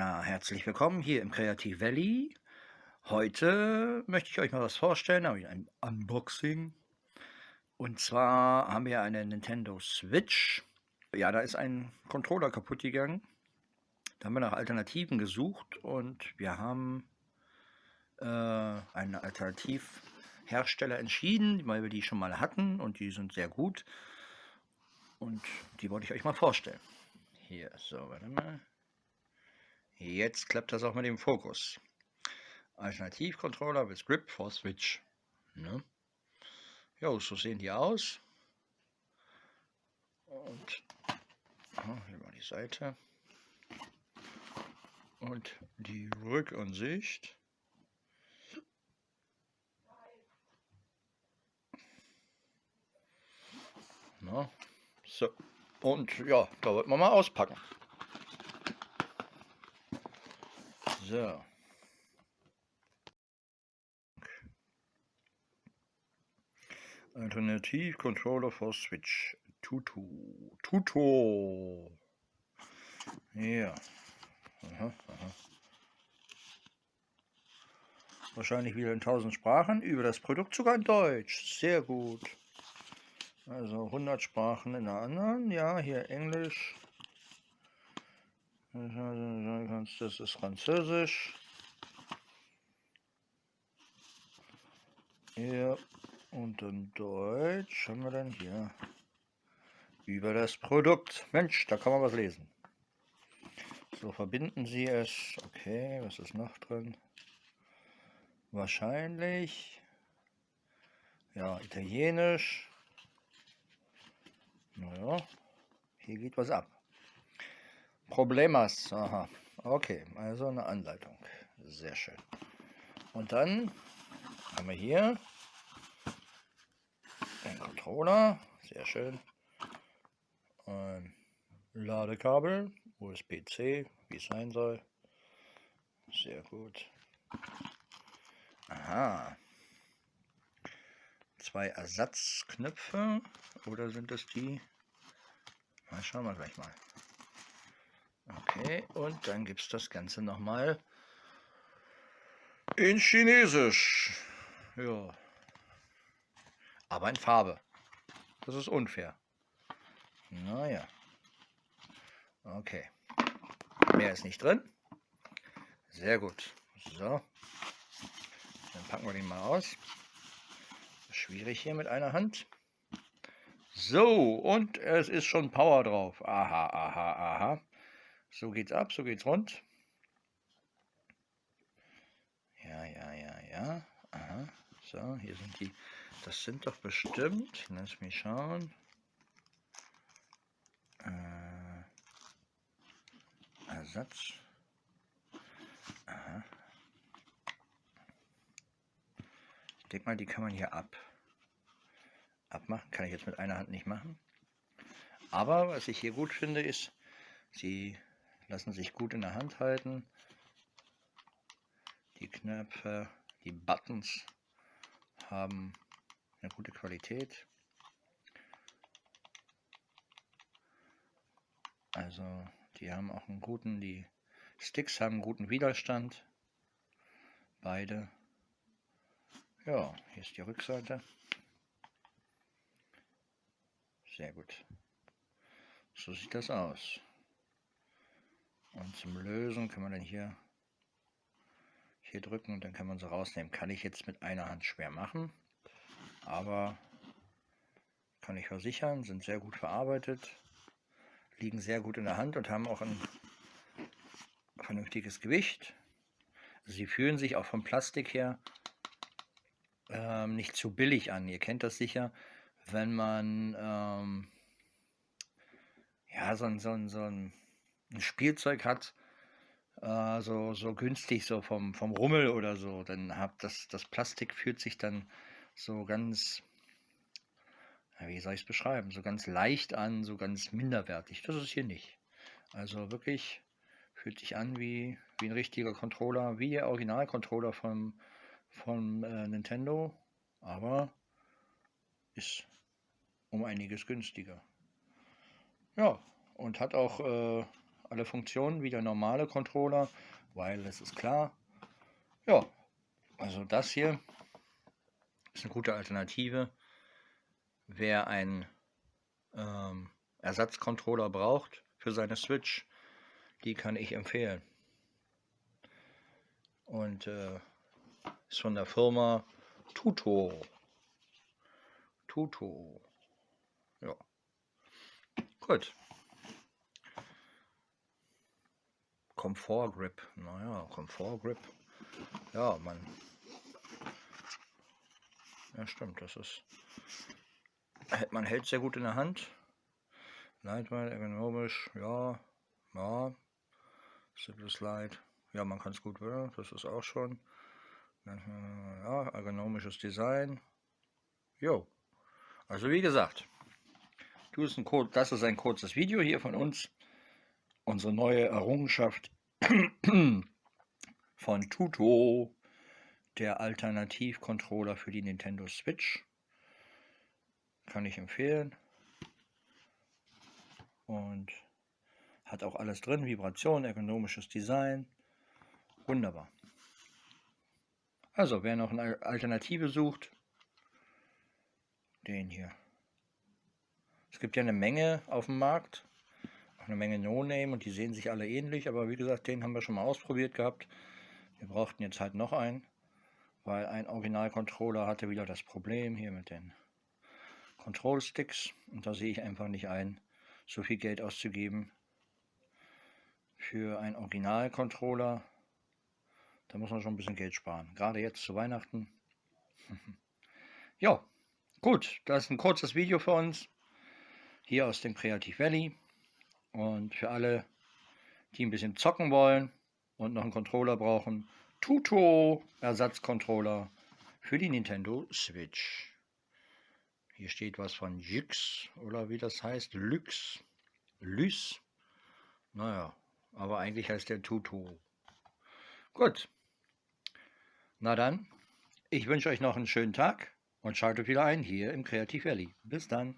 Ja, herzlich willkommen hier im Creative Valley. Heute möchte ich euch mal was vorstellen, habe ich ein Unboxing. Und zwar haben wir eine Nintendo Switch. Ja, da ist ein Controller kaputt gegangen. Da haben wir nach Alternativen gesucht und wir haben äh, einen Alternativhersteller entschieden, weil wir die schon mal hatten und die sind sehr gut. Und die wollte ich euch mal vorstellen. Hier, so, warte mal. Jetzt klappt das auch mit dem Fokus. Alternativcontroller with Grip for Switch. Ne? Ja, so sehen die aus. Und hier mal die Seite. Und die Rückansicht. Na, so. Und ja, da wird man mal auspacken. So. Alternativ Controller for Switch. Tutu. Tuto. Ja. Aha, aha. Wahrscheinlich wieder in tausend Sprachen. Über das Produkt sogar in Deutsch. Sehr gut. Also 100 Sprachen in der anderen. Ja, hier Englisch. Das ist Französisch. Ja, und dann Deutsch haben wir dann hier über das Produkt. Mensch, da kann man was lesen. So verbinden Sie es. Okay, was ist noch drin? Wahrscheinlich. Ja, Italienisch. Naja, hier geht was ab. Problemas. Aha. Okay, also eine Anleitung. Sehr schön. Und dann haben wir hier den Controller. Sehr schön. Ein Ladekabel, USB-C, wie es sein soll. Sehr gut. Aha. Zwei Ersatzknöpfe. Oder sind das die? Mal schauen wir gleich mal. Okay, und dann gibt es das Ganze nochmal in Chinesisch. Ja. Aber in Farbe. Das ist unfair. Naja. Okay. Mehr ist nicht drin. Sehr gut. So. Dann packen wir den mal aus. Schwierig hier mit einer Hand. So, und es ist schon Power drauf. Aha, aha, aha. So geht's ab, so geht's rund. Ja, ja, ja, ja. Aha. So, hier sind die. Das sind doch bestimmt. Lass mich schauen. Äh, Ersatz. Aha. Ich denke mal, die kann man hier ab. Abmachen kann ich jetzt mit einer Hand nicht machen. Aber was ich hier gut finde, ist, sie lassen sich gut in der Hand halten. Die Knöpfe, die Buttons haben eine gute Qualität. Also die haben auch einen guten, die Sticks haben einen guten Widerstand. Beide. Ja, hier ist die Rückseite. Sehr gut. So sieht das aus. Und zum Lösen kann man dann hier, hier drücken und dann kann man sie rausnehmen. Kann ich jetzt mit einer Hand schwer machen, aber kann ich versichern, sind sehr gut verarbeitet, liegen sehr gut in der Hand und haben auch ein vernünftiges Gewicht. Sie fühlen sich auch vom Plastik her ähm, nicht zu billig an. Ihr kennt das sicher, wenn man ähm, ja, so, so, so ein ein Spielzeug hat, äh, so, so günstig, so vom, vom Rummel oder so, dann hat das, das Plastik fühlt sich dann so ganz, wie soll ich es beschreiben, so ganz leicht an, so ganz minderwertig. Das ist hier nicht. Also wirklich fühlt sich an wie, wie ein richtiger Controller, wie der Original-Controller vom äh, Nintendo, aber ist um einiges günstiger. Ja, und hat auch äh, alle Funktionen wie der normale Controller, weil das ist klar. Ja, also das hier ist eine gute Alternative. Wer einen ähm, Ersatzcontroller braucht für seine Switch, die kann ich empfehlen. Und äh, ist von der Firma Tuto. Tuto. Ja. Gut. Comfort Grip. Naja, Comfort Grip. Ja, man. Ja, stimmt, das ist. Man hält sehr gut in der Hand. Leitweit, ergonomisch, ja, ja. Simple Slide. Ja, man kann es gut, ja, das ist auch schon. Ja, ergonomisches Design. Jo. Also wie gesagt, das ist ein kurzes Video hier von uns. Unsere neue Errungenschaft von Tuto, der Alternativcontroller für die Nintendo Switch. Kann ich empfehlen. Und hat auch alles drin, Vibration, ergonomisches Design. Wunderbar. Also, wer noch eine Alternative sucht, den hier. Es gibt ja eine Menge auf dem Markt, eine Menge No-Name und die sehen sich alle ähnlich, aber wie gesagt, den haben wir schon mal ausprobiert gehabt. Wir brauchten jetzt halt noch einen, weil ein Original-Controller hatte wieder das Problem hier mit den Control-Sticks und da sehe ich einfach nicht ein, so viel Geld auszugeben für einen Original-Controller. Da muss man schon ein bisschen Geld sparen, gerade jetzt zu Weihnachten. ja, gut, das ist ein kurzes Video für uns hier aus dem Creative Valley. Und für alle, die ein bisschen zocken wollen und noch einen Controller brauchen, Tuto Ersatzcontroller für die Nintendo Switch. Hier steht was von Jix oder wie das heißt, Lux, Lys. Naja, aber eigentlich heißt der Tuto. Gut. Na dann, ich wünsche euch noch einen schönen Tag und schaltet wieder ein hier im Creative Valley. Bis dann.